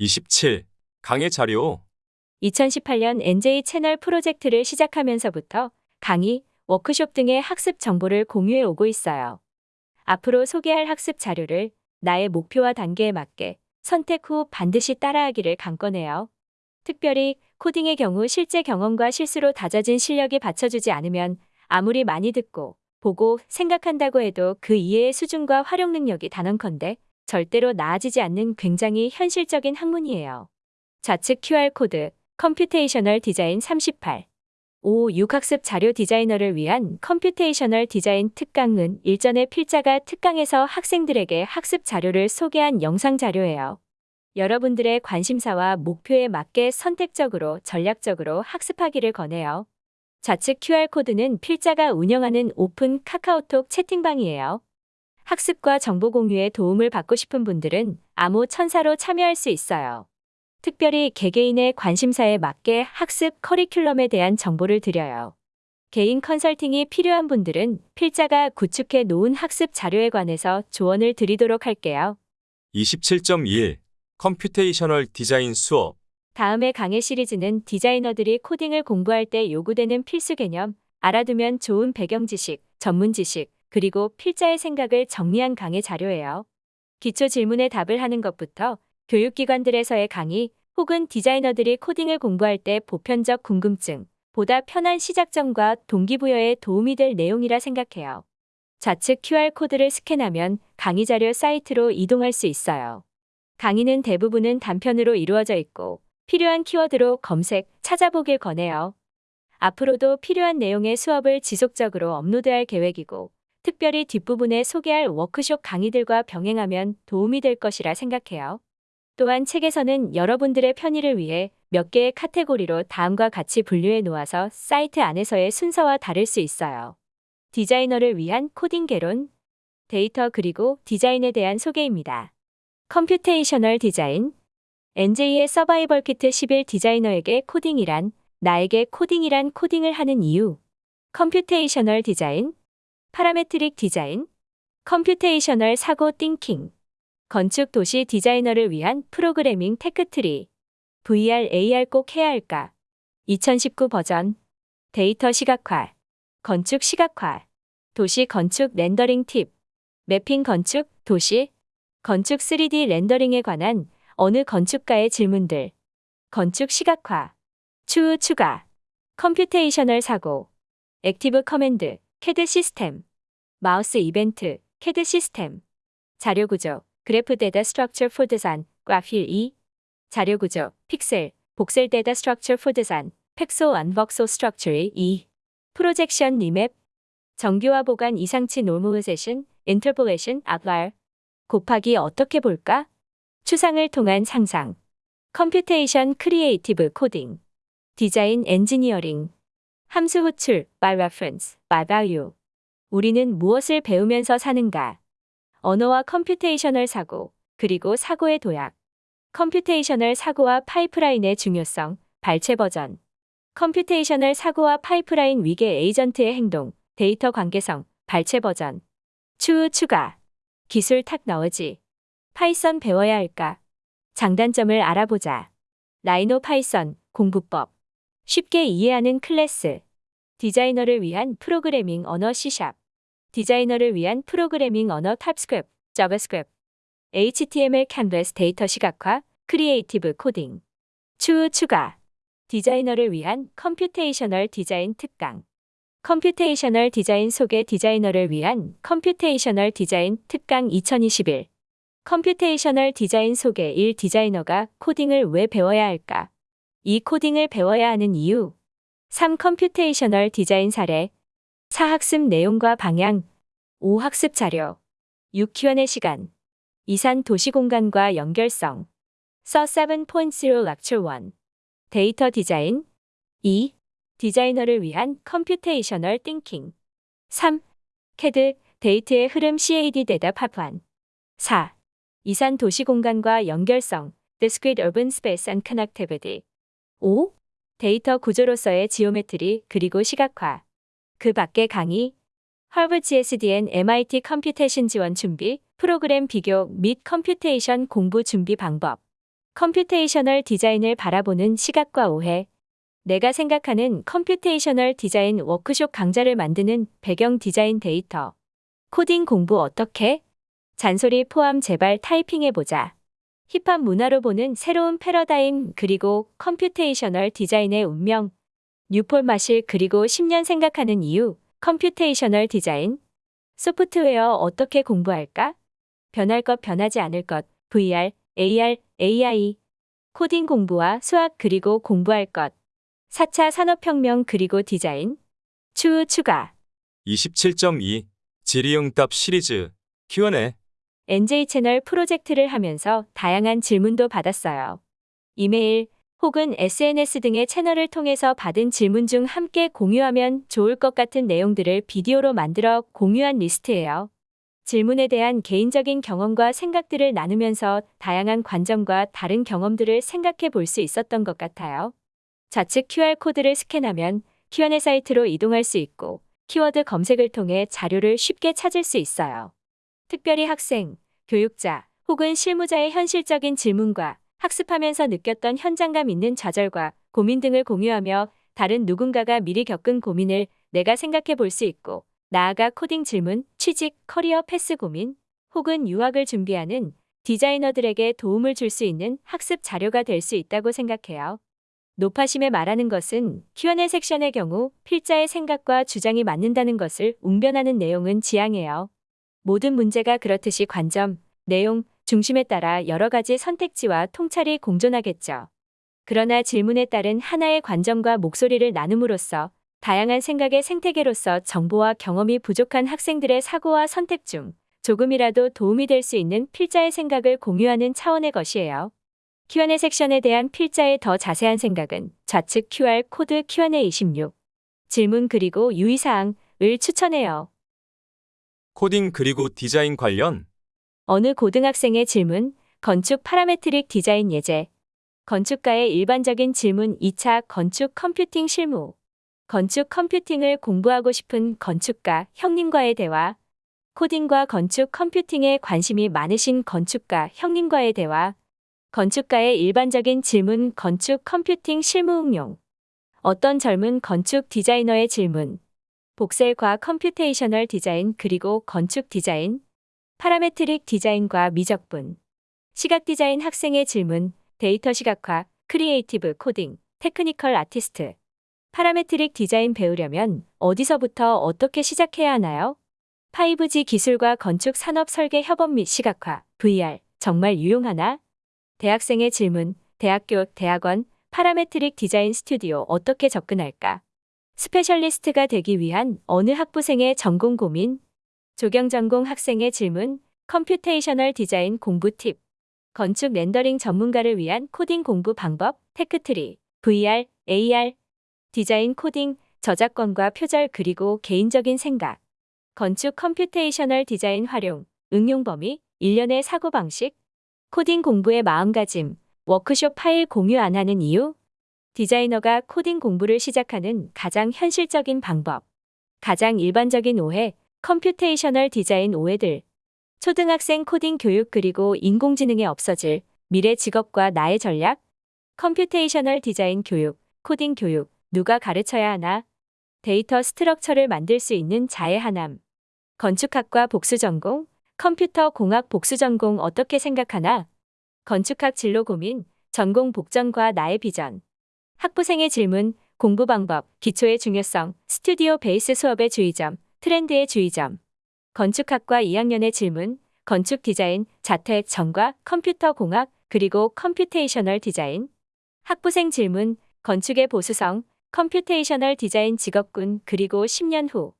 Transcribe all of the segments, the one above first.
27. 강의 자료 2018년 NJ 채널 프로젝트를 시작하면서부터 강의, 워크숍 등의 학습 정보를 공유해 오고 있어요. 앞으로 소개할 학습 자료를 나의 목표와 단계에 맞게 선택 후 반드시 따라하기를 강권해요. 특별히 코딩의 경우 실제 경험과 실수로 다져진 실력이 받쳐주지 않으면 아무리 많이 듣고 보고 생각한다고 해도 그 이해의 수준과 활용 능력이 단언컨대 절대로 나아지지 않는 굉장히 현실적인 학문이에요. 좌측 QR코드, computational 디자인 38. 5. 6 학습 자료 디자이너를 위한 computational 디자인 특강은 일전에 필자가 특강에서 학생들에게 학습 자료를 소개한 영상 자료예요. 여러분들의 관심사와 목표에 맞게 선택적으로 전략적으로 학습하기를 권해요. 좌측 QR코드는 필자가 운영하는 오픈 카카오톡 채팅방이에요. 학습과 정보 공유에 도움을 받고 싶은 분들은 암호 천사로 참여할 수 있어요. 특별히 개개인의 관심사에 맞게 학습 커리큘럼에 대한 정보를 드려요. 개인 컨설팅이 필요한 분들은 필자가 구축해 놓은 학습 자료에 관해서 조언을 드리도록 할게요. 27.1. computational 디자인 수업 다음의 강의 시리즈는 디자이너들이 코딩을 공부할 때 요구되는 필수 개념, 알아두면 좋은 배경 지식, 전문 지식, 그리고 필자의 생각을 정리한 강의 자료예요. 기초 질문에 답을 하는 것부터 교육기관들에서의 강의 혹은 디자이너들이 코딩을 공부할 때 보편적 궁금증, 보다 편한 시작점과 동기부여에 도움이 될 내용이라 생각해요. 좌측 QR코드를 스캔하면 강의 자료 사이트로 이동할 수 있어요. 강의는 대부분은 단편으로 이루어져 있고 필요한 키워드로 검색, 찾아보길 권해요. 앞으로도 필요한 내용의 수업을 지속적으로 업로드할 계획이고 특별히 뒷부분에 소개할 워크숍 강의들과 병행하면 도움이 될 것이라 생각해요. 또한 책에서는 여러분들의 편의를 위해 몇 개의 카테고리로 다음과 같이 분류해 놓아서 사이트 안에서의 순서와 다를 수 있어요. 디자이너를 위한 코딩 개론, 데이터 그리고 디자인에 대한 소개입니다. computational 디자인, NJ의 서바이벌 키트 11 디자이너에게 코딩이란, 나에게 코딩이란 코딩을 하는 이유, computational 디자인, parametric 디자인, computational 사고 thinking, 건축 도시 디자이너를 위한 프로그래밍 tech tree, VR, AR 꼭 해야 할까? 2019 버전, 데이터 시각화, 건축 시각화, 도시 건축 렌더링 팁, 매핑 건축, 도시, 건축 3D 렌더링에 관한 어느 건축가의 질문들, 건축 시각화, 추후 추가, computational 사고, active command, 캐드 시스템, 마우스 이벤트, 캐드 시스템, 자료 구조, graph data structure for design, graph 2, 자료 구조, 픽셀, voxel data structure for design, pixel and voxel structure 2, projection remap, 정규화 보간 이상치 normalization, interpolation, outlier, 곱하기 어떻게 볼까? 추상을 통한 상상, computation creative 코딩, 디자인 엔지니어링, 함수 호출, by reference, value. 우리는 무엇을 배우면서 사는가? 언어와 computational 사고, 그리고 사고의 도약. computational 사고와 파이프라인의 중요성, 발췌 버전. computational 사고와 파이프라인 위계 에이전트의 행동, 데이터 관계성, 발췌 버전. 추후 추가. 기술 technology. Python 배워야 할까? 장단점을 알아보자. Rhino Python, 공부법. 쉽게 이해하는 클래스. 디자이너를 위한 프로그래밍 언어 C샵. 디자이너를 위한 프로그래밍 언어 TypeScript, JavaScript. HTML 캔버스 데이터 시각화, creative 코딩. 추후 추가. 디자이너를 위한 computational 디자인 특강. computational 디자인 소개 디자이너를 위한 computational 디자인 특강 2021. computational 디자인 소개 1 디자이너가 코딩을 왜 배워야 할까? 이 코딩을 배워야 하는 이유. 3. computational 디자인 사례. 4. 학습 내용과 방향. 5. 학습 자료. 6. Q&A 시간. 이산 도시 공간과 연결성. 서 7.0 lecture 1. 데이터 디자인. 2. 디자이너를 위한 computational thinking. 3. 캐드, 데이터의 흐름 CAD 대답 합환. 4. 이산 도시 공간과 연결성. Discrete Urban Space and Connectivity. 5. 데이터 구조로서의 geometry 그리고 시각화. 그 밖의 강의. 하버드 GSDN MIT 컴퓨테이션 지원 준비, 프로그램 비교 및 computation 공부 준비 방법. computational 디자인을 바라보는 시각과 오해. 내가 생각하는 computational 디자인 워크숍 강좌를 만드는 배경 디자인 데이터. 코딩 공부 어떻게? 잔소리 포함 제발 타이핑해보자. 힙합 문화로 보는 새로운 패러다임 그리고 computational 디자인의 운명. 뉴폴 마실 그리고 10년 생각하는 이유. computational 디자인. 소프트웨어 어떻게 공부할까? 변할 것 변하지 않을 것. VR, AR, AI. 코딩 공부와 수학 그리고 공부할 것. 4차 산업혁명 그리고 디자인. 추후 추가. 27.2 질의응답 시리즈 Q&A NJ 채널 프로젝트를 하면서 다양한 질문도 받았어요. 이메일 혹은 SNS 등의 채널을 통해서 받은 질문 중 함께 공유하면 좋을 것 같은 내용들을 비디오로 만들어 공유한 리스트예요. 질문에 대한 개인적인 경험과 생각들을 나누면서 다양한 관점과 다른 경험들을 생각해 볼 수 있었던 것 같아요. 좌측 QR코드를 스캔하면 Q&A 사이트로 이동할 수 있고 키워드 검색을 통해 자료를 쉽게 찾을 수 있어요. 특별히 학생, 교육자 혹은 실무자의 현실적인 질문과 학습하면서 느꼈던 현장감 있는 좌절과 고민 등을 공유하며 다른 누군가가 미리 겪은 고민을 내가 생각해 볼 수 있고 나아가 코딩 질문, 취직, career path 고민 혹은 유학을 준비하는 디자이너들에게 도움을 줄 수 있는 학습 자료가 될 수 있다고 생각해요. 노파심에 말하는 것은 Q&A 섹션의 경우 필자의 생각과 주장이 맞는다는 것을 웅변하는 내용은 지양해요. 모든 문제가 그렇듯이 관점, 내용, 중심에 따라 여러 가지 선택지와 통찰이 공존하겠죠. 그러나 질문에 따른 하나의 관점과 목소리를 나눔으로써 다양한 생각의 생태계로서 정보와 경험이 부족한 학생들의 사고와 선택 중 조금이라도 도움이 될 수 있는 필자의 생각을 공유하는 차원의 것이에요. Q&A 섹션에 대한 필자의 더 자세한 생각은 좌측 QR 코드 Q&A 26 질문 그리고 유의사항을 추천해요. 코딩 그리고 디자인 관련? 어느 고등학생의 질문, 건축 parametric 디자인 예제, 건축가의 일반적인 질문 2차 건축 컴퓨팅 실무, 건축 컴퓨팅을 공부하고 싶은 건축가 형님과의 대화, 코딩과 건축 컴퓨팅에 관심이 많으신 건축가 형님과의 대화, 건축가의 일반적인 질문 건축 컴퓨팅 실무 응용, 어떤 젊은 건축 디자이너의 질문, voxel과 computational 디자인 그리고 건축 디자인, parametric 디자인과 미적분, 시각 디자인 학생의 질문, 데이터 시각화, creative 코딩, technical artist, parametric 디자인 배우려면 어디서부터 어떻게 시작해야 하나요? 5G 기술과 건축 산업 설계 협업 및 시각화, VR, 정말 유용하나? 대학생의 질문, 대학교, 대학원, parametric 디자인 스튜디오 어떻게 접근할까? specialist가 되기 위한 어느 학부생의 전공 고민, 조경 전공 학생의 질문, computational 디자인 공부 팁, 건축 렌더링 전문가를 위한 코딩 공부 방법, tech tree, VR, AR, 디자인 코딩, 저작권과 표절 그리고 개인적인 생각, 건축 computational 디자인 활용, 응용 범위, 일련의 사고방식, 코딩 공부의 마음가짐, 워크숍 파일 공유 안 하는 이유, 디자이너가 코딩 공부를 시작하는 가장 현실적인 방법, 가장 일반적인 오해, computational 디자인 오해들, 초등학생 코딩 교육 그리고 인공지능에 없어질 미래 직업과 나의 전략, computational 디자인 교육, 코딩 교육, 누가 가르쳐야 하나, data structure를 만들 수 있는 자의 하남, 건축학과 복수 전공, 컴퓨터 공학 복수 전공 어떻게 생각하나, 건축학 진로 고민, 전공 복전과 나의 비전, 학부생의 질문, 공부 방법, 기초의 중요성, 스튜디오 베이스 수업의 주의점, 트렌드의 주의점, 건축학과 2학년의 질문, 건축 디자인, 자택 전과 컴퓨터 공학, 그리고 computational 디자인, 학부생 질문, 건축의 보수성, computational 디자인 직업군, 그리고 10년 후,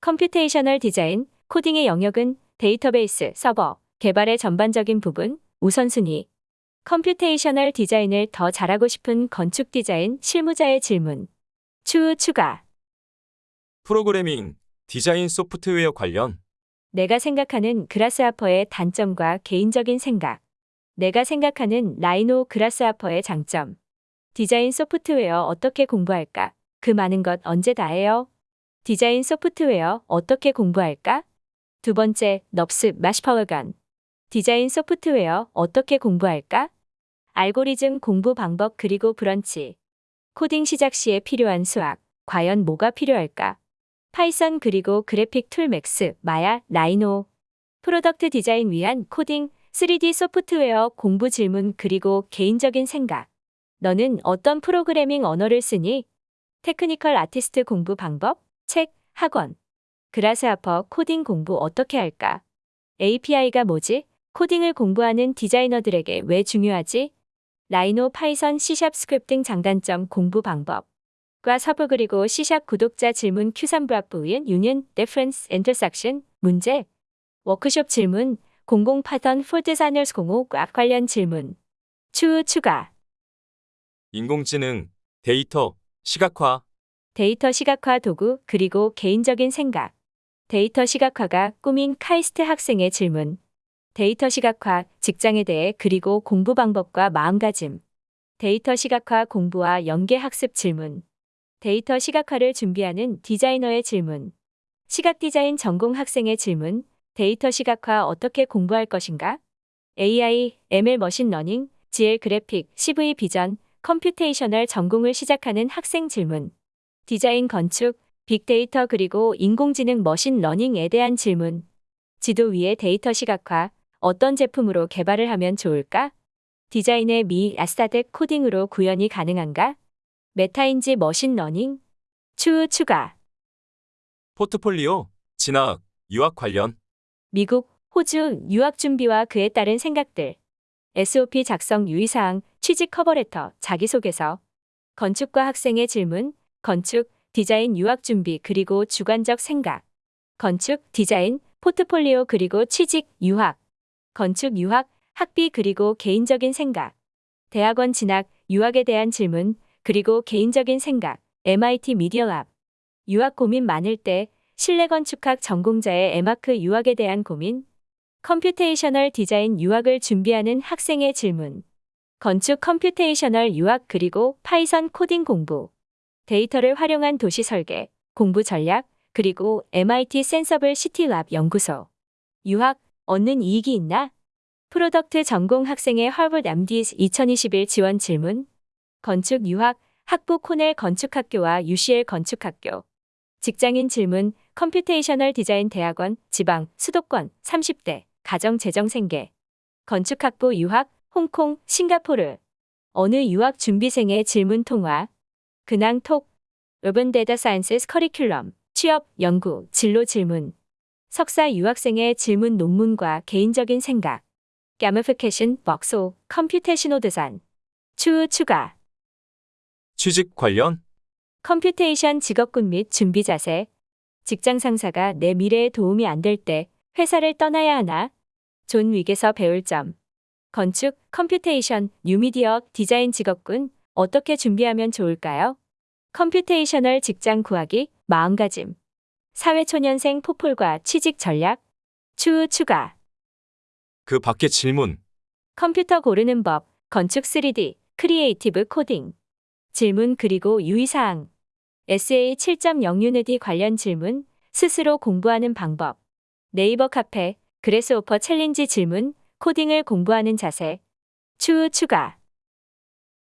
computational 디자인, 코딩의 영역은 데이터베이스, 서버, 개발의 전반적인 부분, 우선순위, computational 디자인을 더 잘하고 싶은 건축 디자인 실무자의 질문, 추후 추가. 프로그래밍 디자인 소프트웨어 관련 내가 생각하는 Grasshopper의 단점과 개인적인 생각. 내가 생각하는 Rhino Grasshopper의 장점. 디자인 소프트웨어 어떻게 공부할까? 그 많은 것 언제 다 해요? 디자인 소프트웨어 어떻게 공부할까? 두 번째, NURBS, mesh, polygon. 디자인 소프트웨어 어떻게 공부할까? 알고리즘 공부 방법 그리고 브런치. 코딩 시작 시에 필요한 수학. 과연 뭐가 필요할까? Python 그리고 그래픽 툴 Max, Maya, Rhino. product 디자인 위한 코딩, 3D 소프트웨어 공부 질문 그리고 개인적인 생각. 너는 어떤 프로그래밍 언어를 쓰니? 테크니컬 아티스트 공부 방법, 책, 학원. 그라스하퍼 코딩 공부 어떻게 할까? API가 뭐지? 코딩을 공부하는 디자이너들에게 왜 중요하지? 라이노 파이썬 C샵 스크립팅 장단점 공부 방법. 과 서브 그리고 C샵 구독자 질문 Q3 브라프인 유니언 데프런스 인터섹션 문제 워크숍 질문 00 파던 폴드 사널스 05과 관련 질문 추후 추가 인공지능, 데이터, 시각화, 데이터 시각화 도구 그리고 개인적인 생각 데이터 시각화가 꿈인 카이스트 학생의 질문 데이터 시각화 직장에 대해 그리고 공부 방법과 마음가짐 데이터 시각화 공부와 연계 학습 질문 데이터 시각화를 준비하는 디자이너의 질문 시각 디자인 전공 학생의 질문 데이터 시각화 어떻게 공부할 것인가? AI, ML 머신 러닝, GL 그래픽, CV 비전, computational 전공을 시작하는 학생 질문. 디자인 건축, 빅데이터 그리고 인공지능 머신 러닝에 대한 질문. 지도 위의 데이터 시각화, 어떤 제품으로 개발을 하면 좋을까? 디자인의 미 aesthetic 코딩으로 구현이 가능한가? 메타인지 머신러닝? 추후 추가. 포트폴리오, 진학, 유학 관련, 미국, 호주 유학 준비와 그에 따른 생각들. SOP 작성 유의사항, 취직 커버레터, 자기소개서. 건축과 학생의 질문, 건축, 디자인 유학 준비 그리고 주관적 생각. 건축, 디자인, 포트폴리오 그리고 취직, 유학. 건축, 유학, 학비 그리고 개인적인 생각. 대학원 진학, 유학에 대한 질문, 그리고 개인적인 생각. MIT Media Lab. 유학 고민 많을 때 실내 건축학 전공자의 에마크 유학에 대한 고민, computational 디자인 유학을 준비하는 학생의 질문, 건축 computational 유학 그리고 Python 코딩 공부, 데이터를 활용한 도시 설계, 공부 전략, 그리고 MIT Senseable City Lab 연구소, 유학, 얻는 이익이 있나? product 전공 학생의 하버드 MDes 2021 지원 질문, 건축 유학, 학부 코넬 건축학교와 UCL 건축학교, 직장인 질문, computational 디자인 대학원, 지방, 수도권, 30대, 가정 재정 생계. 건축학부 유학, 홍콩, 싱가포르. 어느 유학 준비생의 질문 통화. 근황 톡. urban data sciences 커리큘럼. 취업, 연구, 진로 질문. 석사 유학생의 질문 논문과 개인적인 생각. gamification, 먹소, computational 디자인. 추후 추가. 취직 관련, computation 직업군 및 준비 자세. 직장 상사가 내 미래에 도움이 안 될 때 회사를 떠나야 하나? 존 윅에서 배울 점. 건축, computation, 뉴미디어, 디자인 직업군 어떻게 준비하면 좋을까요? computational 직장 구하기, 마음가짐. 사회초년생 포폴과 취직 전략. 추후 추가. 그 밖의 질문, 컴퓨터 고르는 법, 건축 3D, creative 코딩. 질문 그리고 유의사항. SA 7.0 유니디 관련 질문, 스스로 공부하는 방법. 네이버 카페, Grasshopper challenge 질문, 코딩을 공부하는 자세. 추후 추가.